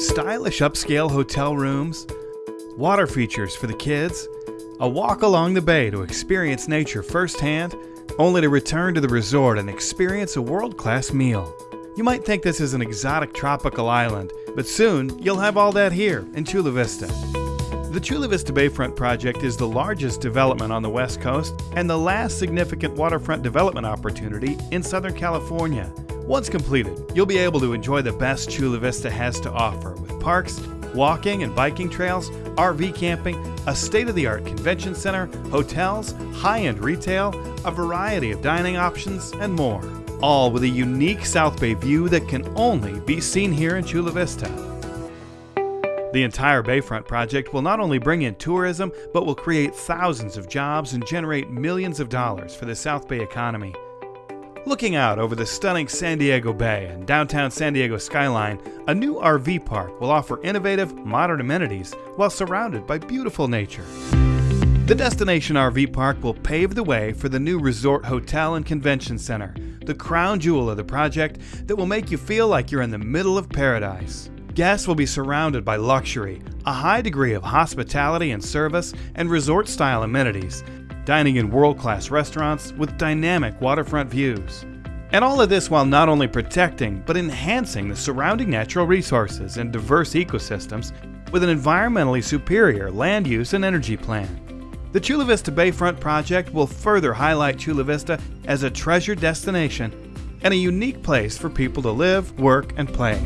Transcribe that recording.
stylish upscale hotel rooms, water features for the kids, a walk along the bay to experience nature firsthand, only to return to the resort and experience a world class meal. You might think this is an exotic tropical island, but soon you'll have all that here in Chula Vista. The Chula Vista Bayfront project is the largest development on the West Coast and the last significant waterfront development opportunity in Southern California. Once completed, you'll be able to enjoy the best Chula Vista has to offer with parks, walking and biking trails, RV camping, a state of the art convention center, hotels, high end retail, a variety of dining options, and more. All with a unique South Bay view that can only be seen here in Chula Vista. The entire Bayfront project will not only bring in tourism, but will create thousands of jobs and generate millions of dollars for the South Bay economy. Looking out over the stunning San Diego Bay and downtown San Diego skyline, a new RV park will offer innovative, modern amenities while surrounded by beautiful nature. The Destination RV Park will pave the way for the new Resort Hotel and Convention Center, the crown jewel of the project that will make you feel like you're in the middle of paradise. Guests will be surrounded by luxury, a high degree of hospitality and service, and resort style amenities, dining in world class restaurants with dynamic waterfront views. And all of this while not only protecting but enhancing the surrounding natural resources and diverse ecosystems with an environmentally superior land use and energy plan. The Chula Vista Bayfront project will further highlight Chula Vista as a treasured destination and a unique place for people to live, work, and play.